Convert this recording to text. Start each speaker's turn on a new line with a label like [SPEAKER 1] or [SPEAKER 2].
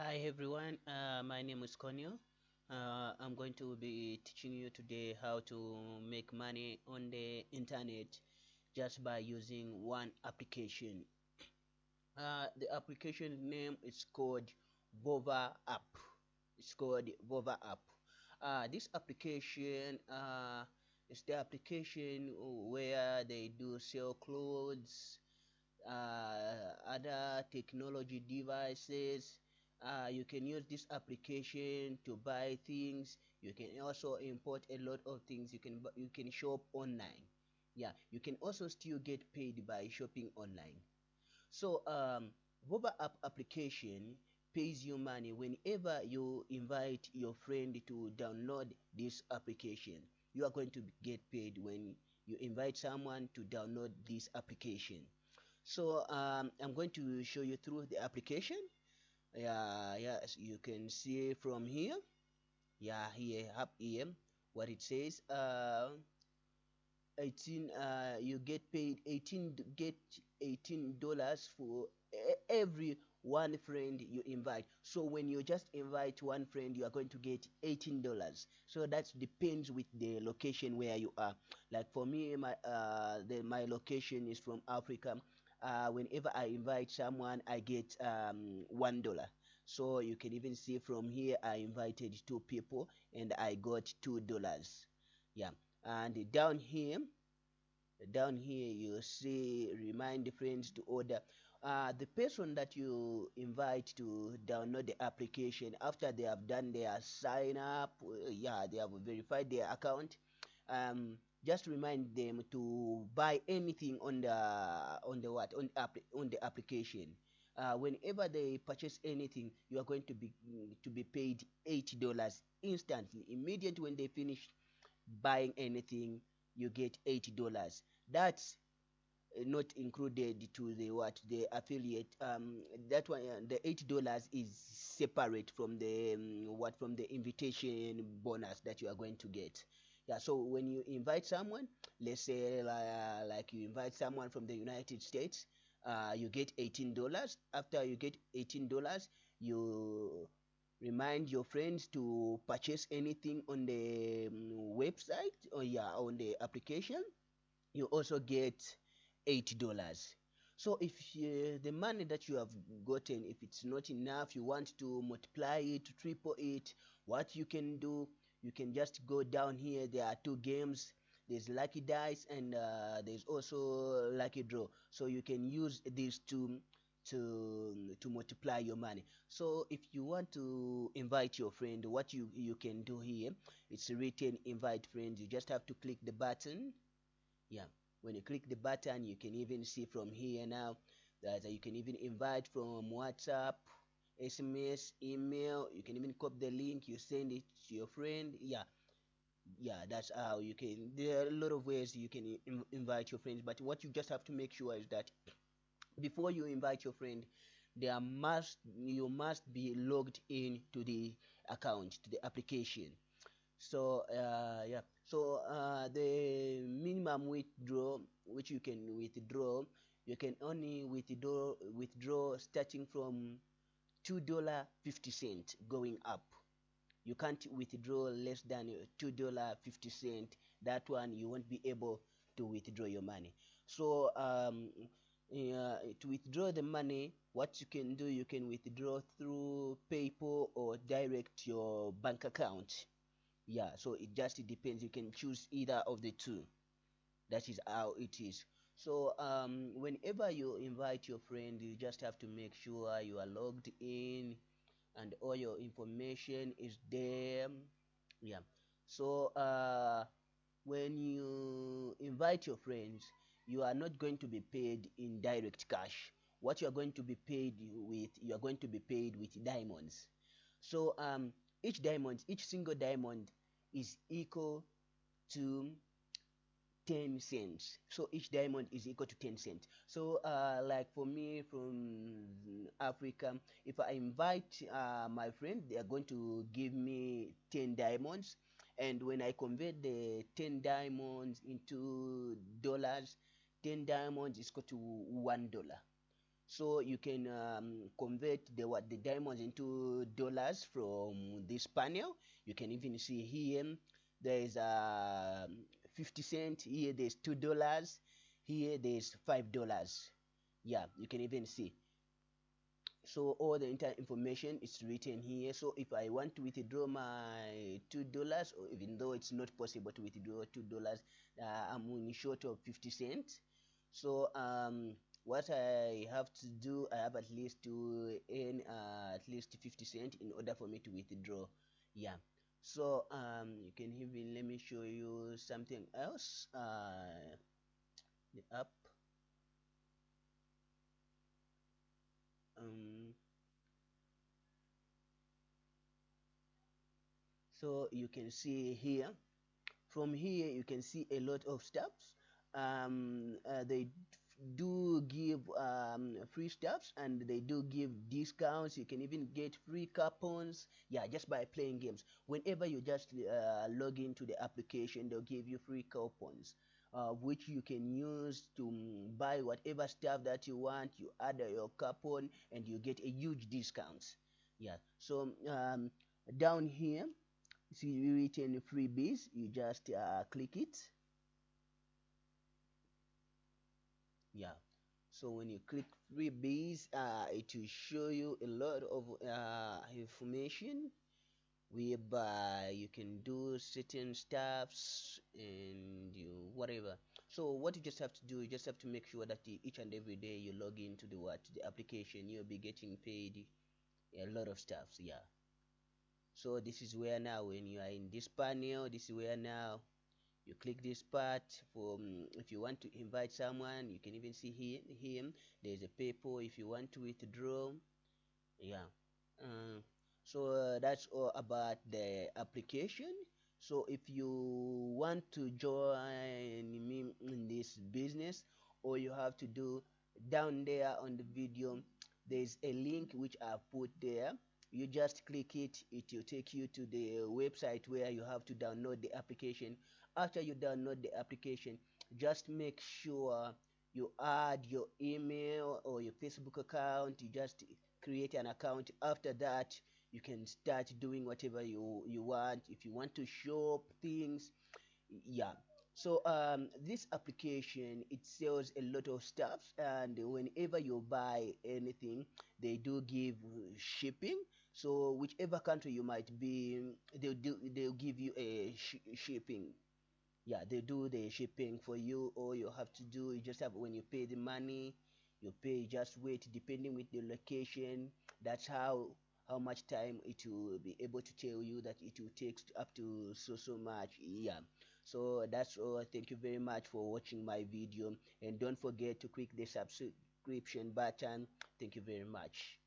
[SPEAKER 1] Hi everyone, uh, my name is Conio. Uh, I'm going to be teaching you today how to make money on the internet just by using one application. Uh, the application name is called Vova app. It's called Vova app. Uh, this application uh, is the application where they do sell clothes, uh, other technology devices, uh, you can use this application to buy things. You can also import a lot of things you can you can shop online. Yeah you can also still get paid by shopping online. So um Vova app application pays you money whenever you invite your friend to download this application. You are going to get paid when you invite someone to download this application. So um, i'm going to show you through the application yeah yes you can see from here. Yeah here up here. What it says uh 18 uh you get paid 18 get 18 dollars for every one friend you invite. So when you just invite one friend you are going to get 18 dollars. So that depends with the location where you are. Like for me my uh the my location is from africa uh, whenever I invite someone, I get um, one dollar. So you can even see from here, I invited two people and I got two dollars. Yeah, and down here, down here you see remind friends to order. Uh, the person that you invite to download the application after they have done their sign up, uh, yeah, they have verified their account. Um, just remind them to buy anything on the on the what on on the application. Uh, whenever they purchase anything you are going to be to be paid 80 dollars instantly. Immediately when they finish buying anything you get 80 dollars. That's not included to the what the affiliate. Um that one uh, the 80 dollars is separate from the um, what from the invitation bonus that you are going to get yeah so when you invite someone let's say uh, like you invite someone from the united states uh, you get 18 dollars. After you get 18 dollars you remind your friends to purchase anything on the um, website or yeah on the application. You also get 80 dollars. So if uh, the money that you have gotten if it's not enough you want to multiply it triple it what you can do you can just go down here. There are two games. There's lucky dice and uh, there's also lucky draw. So you can use these two to to multiply your money. So if you want to invite your friend what you you can do here it's written invite friends you just have to click the button. Yeah. When you click the button you can even see from here now that you can even invite from whatsapp sms email you can even copy the link you send it to your friend. Yeah. Yeah that's how you can there are a lot of ways you can invite your friends but what you just have to make sure is that before you invite your friend there must you must be logged in to the account to the application. So uh, yeah. So uh, the minimum withdraw which you can withdraw you can only withdraw withdraw starting from two dollar fifty cent going up. You can't withdraw less than two dollar fifty cent. That one you won't be able to withdraw your money. So um, uh, to withdraw the money what you can do you can withdraw through paypal or direct your bank account. Yeah so it just depends. You can choose either of the two. That is how it is so um, whenever you invite your friend you just have to make sure you are logged in and all your information is there. Yeah. So uh, when you invite your friends you are not going to be paid in direct cash. What you are going to be paid with you are going to be paid with diamonds. So um, each diamond each single diamond is equal to 10 cents. So each diamond is equal to 10 cents. So uh, like for me from africa if i invite uh, my friend they are going to give me 10 diamonds. And when i convert the 10 diamonds into dollars 10 diamonds is equal to one dollar. So you can um, convert the what the diamonds into dollars from this panel. You can even see here there is a um, 50 cent here there's two dollars here there's five dollars yeah you can even see so all the entire information is written here so if i want to withdraw my two dollars or even though it's not possible to withdraw two dollars uh, i'm in short of 50 cents so um what I have to do, I have at least to earn uh, at least 50 cent in order for me to withdraw. Yeah. So um, you can even let me show you something else. Uh, the app. Um, so you can see here. From here, you can see a lot of steps. Um, uh, they do give um, free stuffs and they do give discounts. You can even get free coupons. Yeah just by playing games. Whenever you just uh, log into the application they'll give you free coupons uh, which you can use to um, buy whatever stuff that you want. You add your coupon and you get a huge discounts yeah so um, down here see written freebies. You just uh, click it yeah. So when you click freebies uh, it will show you a lot of uh, information whereby you can do certain stuffs and you whatever. So what you just have to do you just have to make sure that each and every day you log into the what the application you'll be getting paid a lot of stuffs yeah. So this is where now when you are in this panel this is where now you click this part for um, if you want to invite someone you can even see him, him. there's a PayPal if you want to withdraw. Yeah. Uh, so uh, that's all about the application. So if you want to join me in this business all you have to do down there on the video there's a link which I've put there. You just click it it will take you to the website where you have to download the application after you download the application just make sure you add your email or your facebook account you just create an account. After that you can start doing whatever you you want. If you want to shop things yeah. So um, this application it sells a lot of stuff and whenever you buy anything they do give shipping. So whichever country you might be they'll do they'll give you a sh shipping yeah they do the shipping for you. All you have to do you just have when you pay the money you pay just wait depending with the location. That's how how much time it will be able to tell you that it will take up to so so much. Yeah. So that's all. Thank you very much for watching my video. And don't forget to click the subscription button. Thank you very much